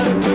out